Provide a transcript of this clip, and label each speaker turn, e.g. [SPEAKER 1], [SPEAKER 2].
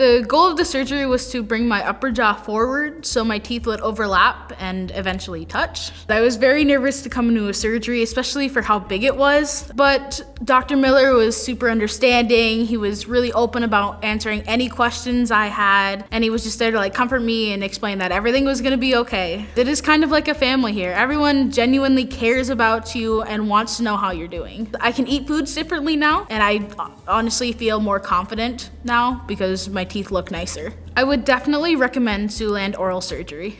[SPEAKER 1] The goal of the surgery was to bring my upper jaw forward so my teeth would overlap and eventually touch. I was very nervous to come into a surgery, especially for how big it was, but Dr. Miller was super understanding. He was really open about answering any questions I had, and he was just there to like comfort me and explain that everything was gonna be okay. It is kind of like a family here. Everyone genuinely cares about you and wants to know how you're doing. I can eat foods differently now, and I honestly feel more confident now because my teeth look nicer. I would definitely recommend Siouxland oral surgery.